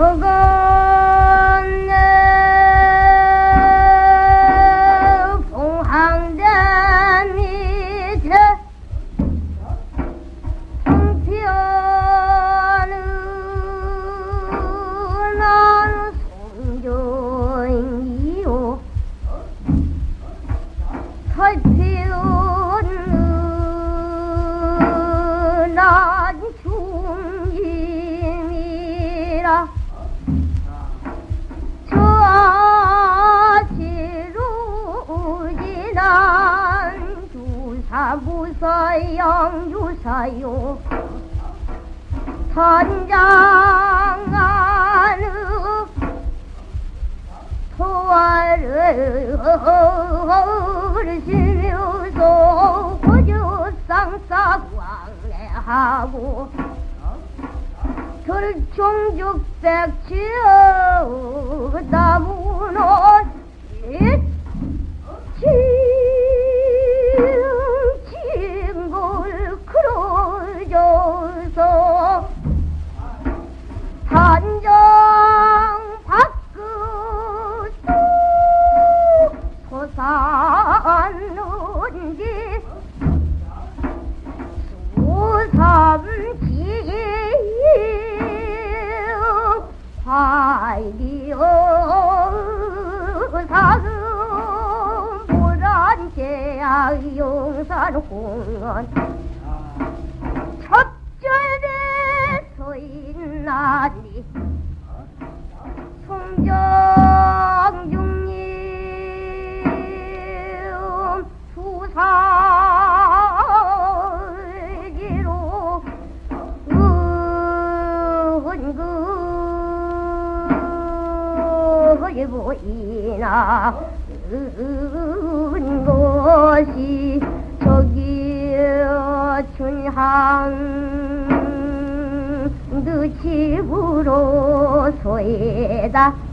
그건네 봉황대 밑에 성편은 송정이요. 살피우는 난 중임이라 무사양 유사요. 선장 안의 소화를 지면서 고조상사 왕래하고 결총죽백지어 나무는 보란제야 용산 공원 첫절에 서 있나니? 송정중님 수사기로 은근히 보이나 은 것이 저기 춘향 그 집으로 소에다